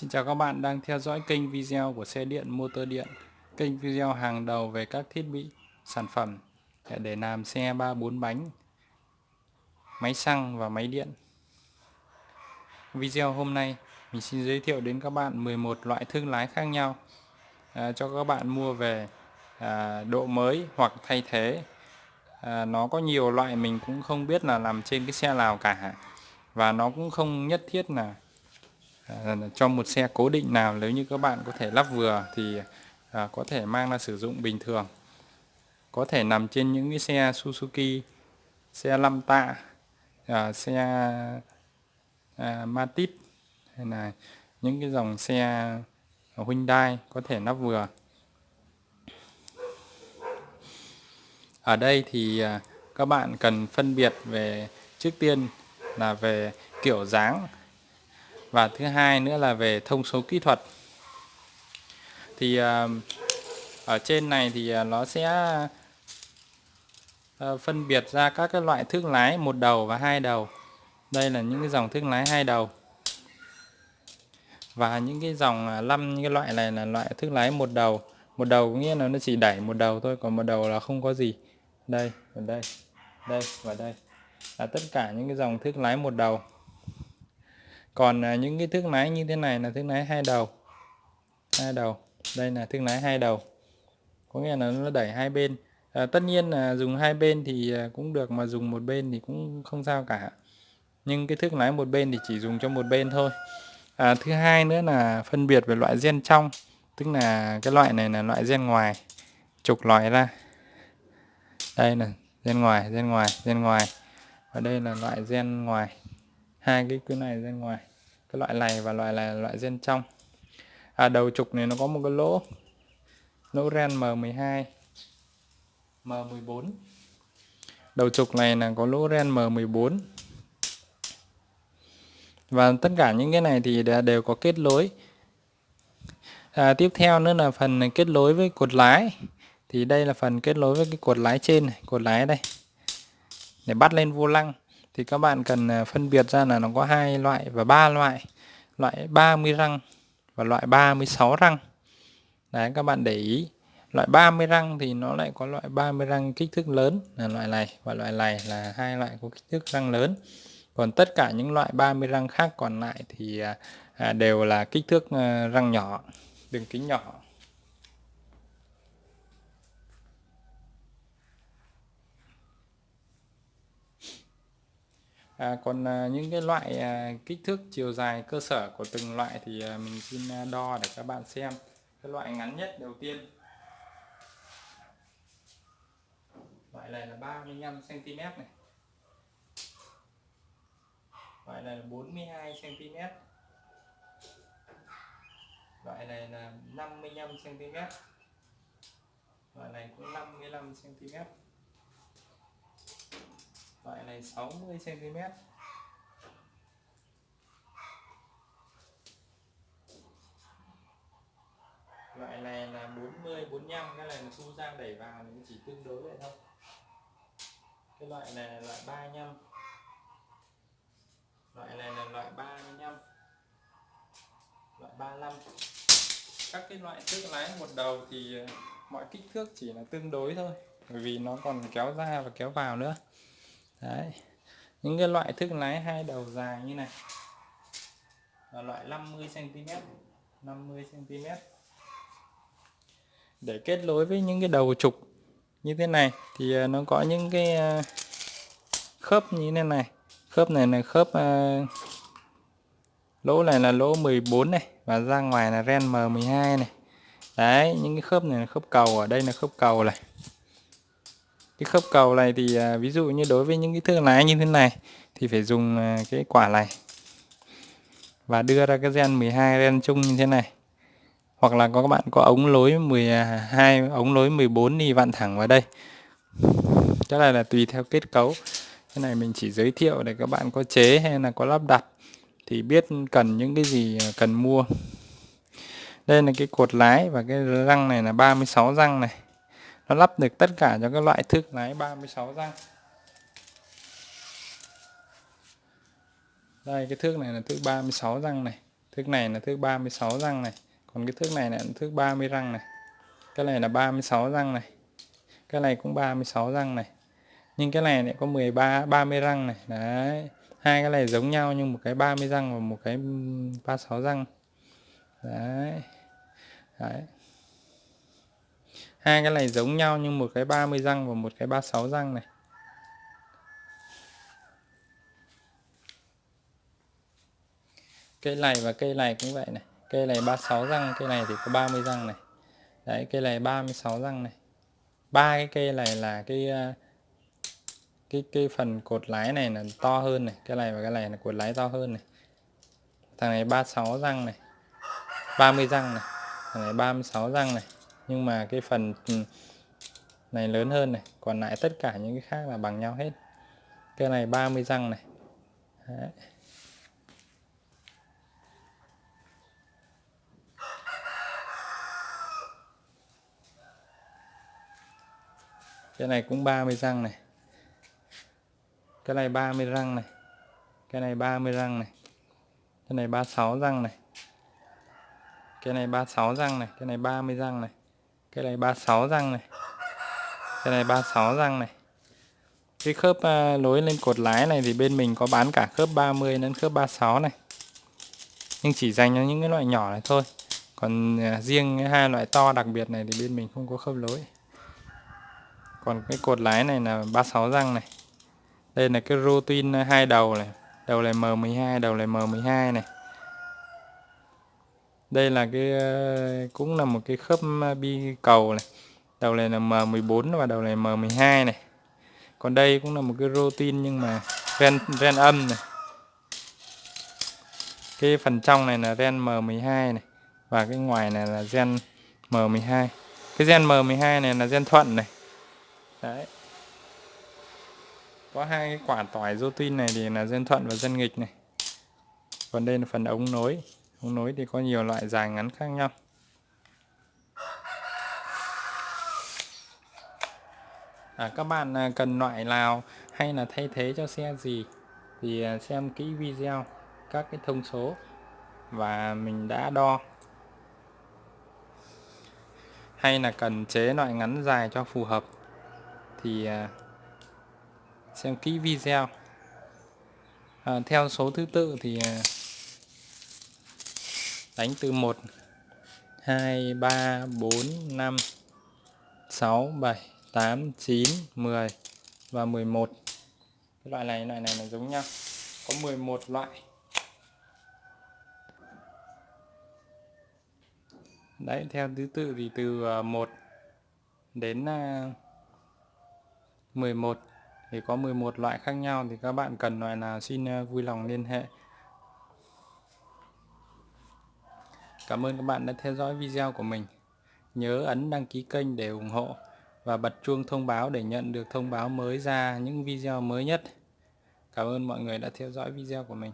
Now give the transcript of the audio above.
Xin chào các bạn đang theo dõi kênh video của xe điện motor điện. Kênh video hàng đầu về các thiết bị, sản phẩm để làm xe 3-4 bánh Máy xăng và máy điện. Video hôm nay mình xin giới thiệu đến các bạn 11 loại thương lái khác nhau à, Cho các bạn mua về à, độ mới hoặc thay thế. À, Nó có nhiều loại mình cũng không biết là làm trên cái xe nào cả. Và nó cũng không nhất thiết là Ờ, cho một xe cố định nào nếu như các bạn có thể lắp vừa thì à, có thể mang ra sử dụng bình thường. Có thể nằm trên những cái xe Suzuki xe lăm tạ à, xe à, Matic hay là những cái dòng xe Hyundai có thể lắp vừa. Ở đây thì à, các bạn cần phân biệt về trước tiên là về kiểu dáng và thứ hai nữa là về thông số kỹ thuật. Thì à, ở trên này thì à, nó sẽ à, phân biệt ra các cái loại thước lái một đầu và hai đầu. Đây là những cái dòng thước lái hai đầu. Và những cái dòng năm những cái loại này là loại thước lái một đầu. Một đầu có nghĩa là nó chỉ đẩy một đầu thôi, còn một đầu là không có gì. Đây, và đây đây, và đây. Là tất cả những cái dòng thước lái một đầu còn à, những cái thước nái như thế này là thước nái hai đầu. Hai đầu. Đây là thước nái hai đầu. Có nghĩa là nó đẩy hai bên. À, tất nhiên là dùng hai bên thì à, cũng được mà dùng một bên thì cũng không sao cả. Nhưng cái thước lái một bên thì chỉ dùng cho một bên thôi. À, thứ hai nữa là phân biệt về loại gen trong. Tức là cái loại này là loại gen ngoài. Trục loại ra. Đây là gen ngoài gen ngoài gen ngoài. Và đây là loại gen ngoài hai cái cái này ra ngoài cái loại này và loại này là loại gen trong. À, đầu trục này nó có một cái lỗ lỗ ren M12 M14 đầu trục này là có lỗ ren M14 và tất cả những cái này thì đều có kết nối. À, tiếp theo nữa là phần kết nối với cột lái. Thì đây là phần kết nối với cái cột lái trên này, cột lái đây. Để bắt lên vô lăng thì các bạn cần à, phân biệt ra là nó có hai loại và ba loại. Loại 30 răng và loại 36 răng. Đấy, các bạn để ý. Loại 30 răng thì nó lại có loại 30 răng kích thước lớn là loại này và loại này là hai loại có kích thước răng lớn. Còn tất cả những loại 30 răng khác còn lại thì à, à, đều là kích thước răng nhỏ, đường kính nhỏ. À, còn à, những cái loại à, kích thước chiều dài cơ sở của từng loại thì à, mình xin à, đo để các bạn xem. Cái loại ngắn nhất đầu tiên. Loại này là 35 cm này. Loại này là 42 cm loại này là 55 cm loại này cũng 55 cm loại này 60 cm loại này là 40 45 cái này là thu ra đẩy vào thì chỉ tương đối vậy thôi. Cái loại này là loại 35 loại này là loại 35 loại 35 các cái loại thước lái một đầu thì ờ, mọi kích thước chỉ là tương đối thôi, bởi vì nó còn kéo ra và kéo vào nữa đấy. Những cái loại thước lái hai đầu dài như này. Là loại 50 cm 50 cm để kết nối với những cái đầu trục như thế này thì à, nó có những cái à, khớp như thế này. Khớp này là khớp à, lỗ này là lỗ 14 này và ra ngoài là ren M12 này. Đấy, những cái khớp này là khớp cầu, ở đây là khớp cầu này cái khớp cầu này thì à, ví dụ như đối với những cái thương lái như thế này thì phải dùng à, cái quả này và đưa ra cái gen 12 gen chung như thế này. Hoặc là có các bạn có ống lối 12 ống lối 14 đi vặn thẳng vào đây. Chắc là là tùy theo kết cấu. Cái này mình chỉ giới thiệu để các bạn có chế hay là có lắp đặt thì biết cần những cái gì à, cần mua. Đây là cái cột lái và cái răng này là 36 răng này nó lắp được tất cả cho các loại thước lái 36 răng đây, cái thước này là thước 36 răng này. Thước này là thước 36 răng này. Còn cái thước này là thước 30 răng này. Cái này là 36 răng này. Cái này cũng 36 răng này. Nhưng cái này lại có 13 30 răng này. Đấy, hai cái này giống nhau nhưng một cái 30 răng và một cái 36 răng. Đấy. Đấy hai cái này giống nhau nhưng một cái 30 răng và một cái 36 răng này. Cây này và cây này cũng vậy này. Cây này 36 răng, cây này thì có 30 răng này. Đấy, cây này 36 răng này. Ba cái cây này là cái ờ, cái cái phần cột lái này là to hơn này. Cái này và cái này là cột lái to hơn này. Thằng này 36 răng này. 30 răng này. Thằng này 36 răng này nhưng mà cái phần ừ, này lớn hơn này, còn lại tất cả những cái khác là bằng nhau hết. Cái này 30 răng này. Đấy. cái này cũng 30 răng này. Cái này 30 răng này. Cái này 30 răng này. Cái này 36 răng này. Cái này 36 răng này. Cái này 30 răng này cái này 36 răng này. Cái này 36 răng này. Cái khớp uh, nối lên cột lái này thì bên mình có bán cả khớp 30 đến khớp 36 này. Nhưng chỉ dành cho những cái loại nhỏ này thôi. Còn uh, riêng hai loại to đặc biệt này thì bên mình không có khớp lối còn cái cột lái này là 36 răng này. Đây là cái routine hai đầu này. Đầu này M12 đầu này M12 này đây là cái ờ, cũng là một cái khớp ờ, bi cầu này. Đầu này là M14 và đầu này M12 này. Còn đây cũng là một cái rotin nhưng mà ren ren âm này. Cái phần trong này là ren M12 này và cái ngoài này là gen M12 cái gen M12 này là gen thuận này. Đấy. Có hai cái quả tỏi rotin này thì là gen thuận và gen nghịch này. Còn đây là phần ống nối ống nối thì có nhiều loại dài ngắn khác nhau. À, các bạn à, cần loại nào hay là thay thế cho xe gì thì à, xem kỹ video các cái thông số và mình đã đo. Hay là cần chế loại ngắn dài cho phù hợp thì à, xem kỹ video. À, theo số thứ tự thì đánh từ 1 2 3 4 5 6 7 8 9 10 và 11 cái loại này loại này là giống nhau. Có 11 loại. Đấy, theo thứ tự thì từ ờ, 1 đến ờ, 11 thì có 11 loại khác nhau. Thì các bạn cần loại nào xin ờ, vui lòng liên hệ. Cảm ơn các bạn đã theo dõi video của mình. Nhớ ấn đăng ký kênh để ủng hộ và bật chuông thông báo để nhận được thông báo mới ra những video mới nhất. Cảm ơn mọi người đã theo dõi video của mình.